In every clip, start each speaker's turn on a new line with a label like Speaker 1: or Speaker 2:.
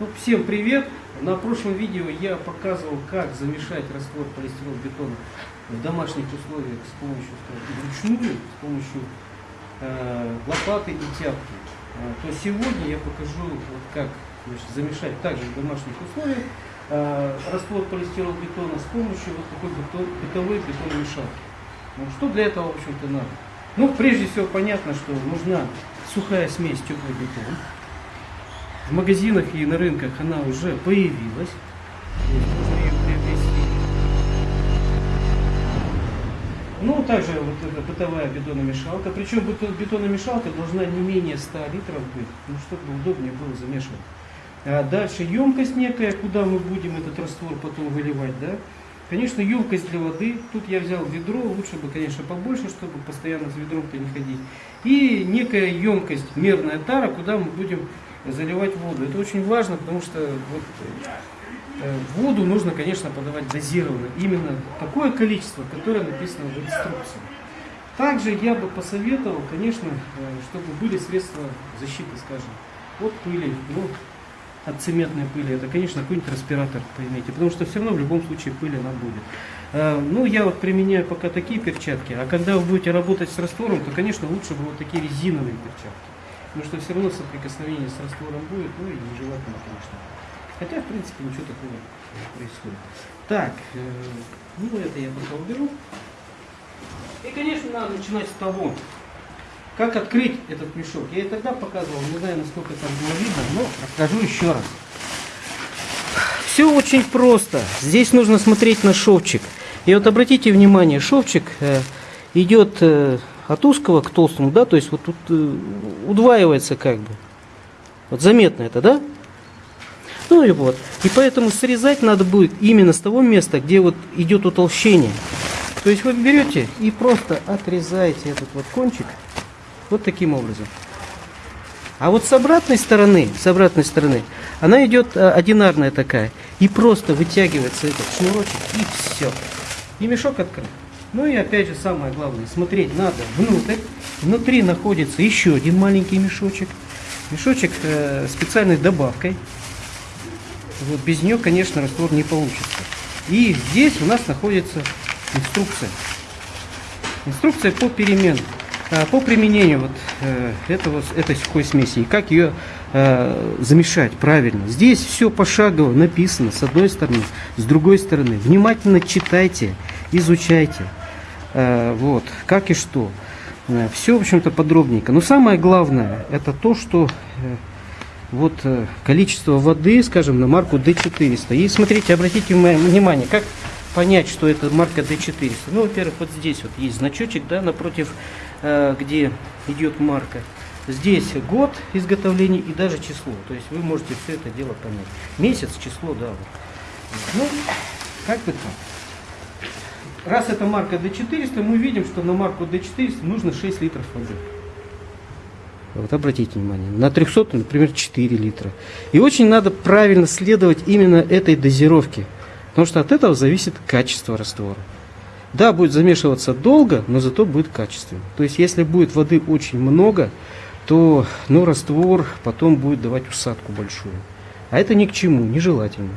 Speaker 1: Ну, всем привет! На прошлом видео я показывал, как замешать раствор полистирол-бетона в домашних условиях с помощью скажем, вручную, с помощью э, лопаты и тяпки. Э, то сегодня я покажу, вот как значит, замешать также в домашних условиях э, раствор полистирол-бетона с помощью вот такой бетон, бытовой бетономешалки. Ну, что для этого, в общем-то, надо? Ну, прежде всего, понятно, что нужна сухая смесь теплый бетон. В магазинах и на рынках она уже появилась. Ну, также вот эта бытовая бетономешалка. Причем бетономешалка должна не менее 100 литров быть, ну, чтобы удобнее было замешивать. А дальше емкость некая, куда мы будем этот раствор потом выливать, да. Конечно, емкость для воды. Тут я взял ведро, лучше бы, конечно, побольше, чтобы постоянно с ведром-то не ходить. И некая емкость, мерная тара, куда мы будем заливать воду. Это очень важно, потому что вот, э, воду нужно, конечно, подавать дозированно. Именно такое количество, которое написано в инструкции. Также я бы посоветовал, конечно, э, чтобы были средства защиты, скажем, от пыли, ну, от цементной пыли. Это, конечно, какой-нибудь респиратор, поймите, потому что все равно в любом случае пыль она будет. Э, ну, я вот применяю пока такие перчатки, а когда вы будете работать с раствором, то, конечно, лучше бы вот такие резиновые перчатки. Потому что все равно соприкосновение с раствором будет, ну и нежелательно, конечно. Хотя, в принципе, ничего такого не происходит. Так, э, ну это я пока уберу. И, конечно, надо начинать с того, как открыть этот мешок. Я и тогда показывал, не знаю, насколько там было видно, но расскажу еще раз. Все очень просто. Здесь нужно смотреть на шовчик. И вот обратите внимание, шовчик э, идет э, от узкого к толстому, да, то есть вот тут э, удваивается как бы. Вот заметно это, да? Ну и вот. И поэтому срезать надо будет именно с того места, где вот идет утолщение. То есть вы берете и просто отрезаете этот вот кончик вот таким образом. А вот с обратной стороны, с обратной стороны, она идет а, одинарная такая. И просто вытягивается этот шнурочек и все. И мешок открыт. Ну и опять же самое главное, смотреть надо внутрь. Внутри находится еще один маленький мешочек. Мешочек э, специальной добавкой. Вот без нее, конечно, раствор не получится. И здесь у нас находится инструкция. Инструкция по перемену, э, по применению вот э, этого, этой сухой смеси и как ее э, замешать правильно. Здесь все пошагово написано с одной стороны, с другой стороны. Внимательно читайте, изучайте. Э, вот, как и что. Э, Все, в общем-то, подробненько. Но самое главное, это то, что э, вот количество воды, скажем, на марку D400. И смотрите, обратите внимание, как понять, что это марка D400. Ну, во-первых, вот здесь вот есть значочек, да, напротив, где идет марка. Здесь год изготовления и даже число. То есть вы можете все это дело понять. Месяц, число, да. Вот. Ну, как бы так раз это марка D400, мы видим, что на марку D400 нужно 6 литров воды. Вот обратите внимание, на 300, например, 4 литра. И очень надо правильно следовать именно этой дозировке, потому что от этого зависит качество раствора. Да, будет замешиваться долго, но зато будет качественно. То есть, если будет воды очень много, то ну, раствор потом будет давать усадку большую. А это ни к чему, нежелательно.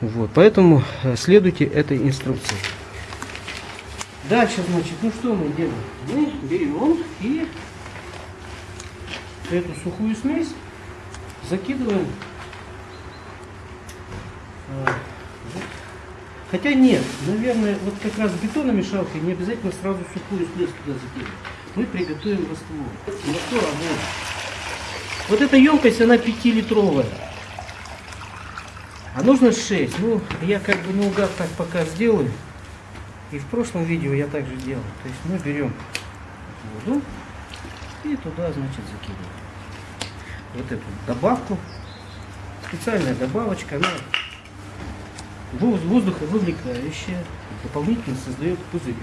Speaker 1: Вот, поэтому э, следуйте этой инструкции. Дальше, значит, ну что мы делаем? Мы берем и эту сухую смесь закидываем. А, Хотя нет, наверное, вот как раз бетономешалкой не обязательно сразу сухую смесь туда закидывать. Мы приготовим раствор. Раствор вот. Вот эта емкость, она 5-литровая. А нужно 6. Ну, я как бы наугад так пока сделаю. И в прошлом видео я также делал. То есть мы берем воду и туда, значит, закидываем вот эту добавку. Специальная добавочка, она воздуховывлекающая, дополнительно создает пузырь.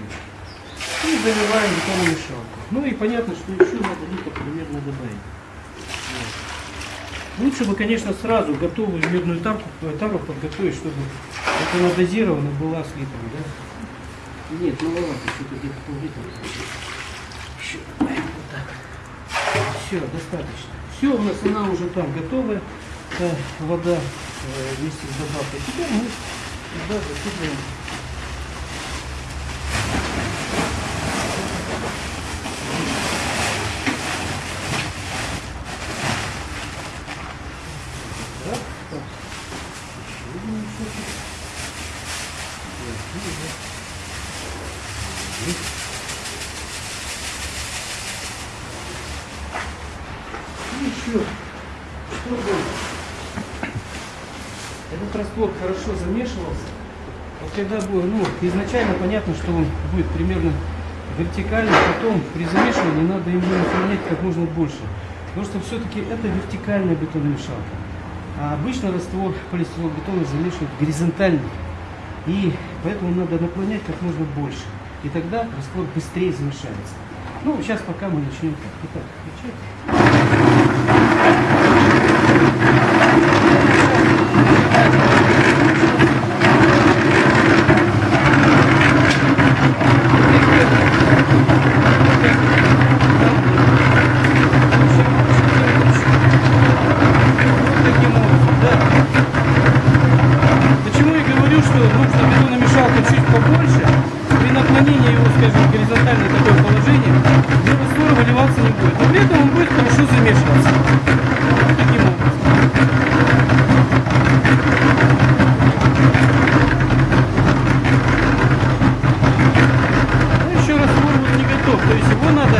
Speaker 1: И заливаем бетонную мешалку. Ну и понятно, что еще надо литр примерно добавить. Вот. Лучше бы, конечно, сразу готовую медную тарку, тару подготовить, чтобы это надозировано была с литром. Да? Нет, маловато, что-то где-то. Еще вот так. Все, достаточно. Все, у нас она уже там готовая. это вода э, вместе с добавкой. Теперь мы сюда засыпаем Так, и еще, чтобы этот раствор хорошо замешивался, вот когда будет, ну, изначально понятно, что он будет примерно вертикальный, потом при замешивании надо ему наклонять как можно больше. Потому что все-таки это вертикальная бетономешалка. А обычно раствор полистиролбетона замешивают горизонтально. И поэтому надо наклонять как можно больше. И тогда раствор быстрее замешается. Ну, сейчас пока мы начнем так. Итак, включать. Таким образом, да. Почему я говорю, что нужно бетономешалку чуть побольше, при наклонении его, скажем, горизонтальное такое положение, где раствор выливаться не будет. Но при этом он будет хорошо замешиваться. Вот таким образом. Ну, еще раствор вот не готов. То есть его надо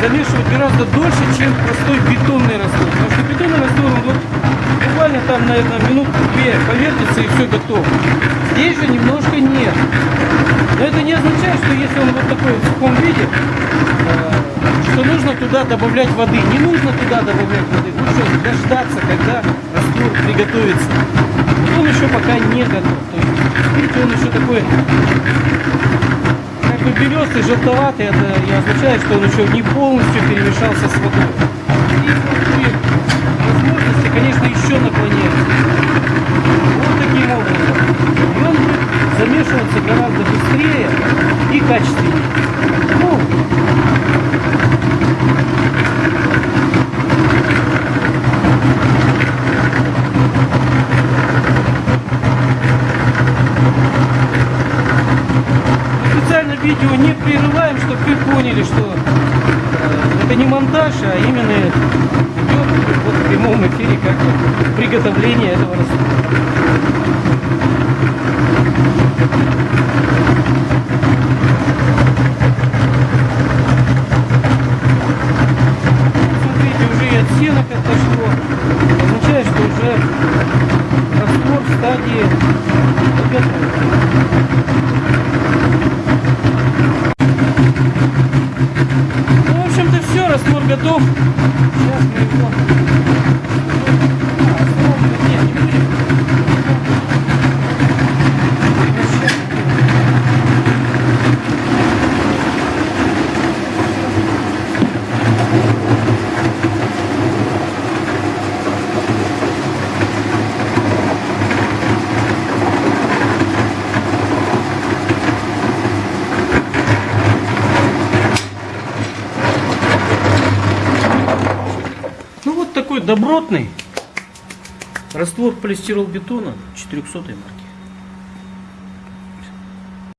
Speaker 1: замешивать гораздо дольше, чем простой бетонный раствор. Потому что бетонный раствор, он вот буквально там, наверное, минутку-две повертится и все готово. Здесь же немножко нет. Но это не означает, что если он вот такой в сухом виде, э, что нужно туда добавлять воды. Не нужно туда добавлять воды. Лучше дождаться, когда раствор приготовится. Вот он еще пока не готов. То есть, видите, он еще такой как бы белесый, желтоватый, это и означает, что он еще не полностью перемешался с водой. И при возможности, конечно, еще наклоняем. Вот таким образом. И он будет замешиваться гораздо быстрее и качественнее. Ну, специально видео не прерываем, чтобы вы поняли, что э, это не монтаж, а именно идет вот в прямом приготовление этого раствора. Смотрите, уже и оттенок отошло. Означает, что уже раствор в стадии готов. Ну, в общем-то, все, раствор готов. Сейчас мы его... А, раствор нет, не будем. Ну вот такой добротный раствор полистиролбетона 400 марки.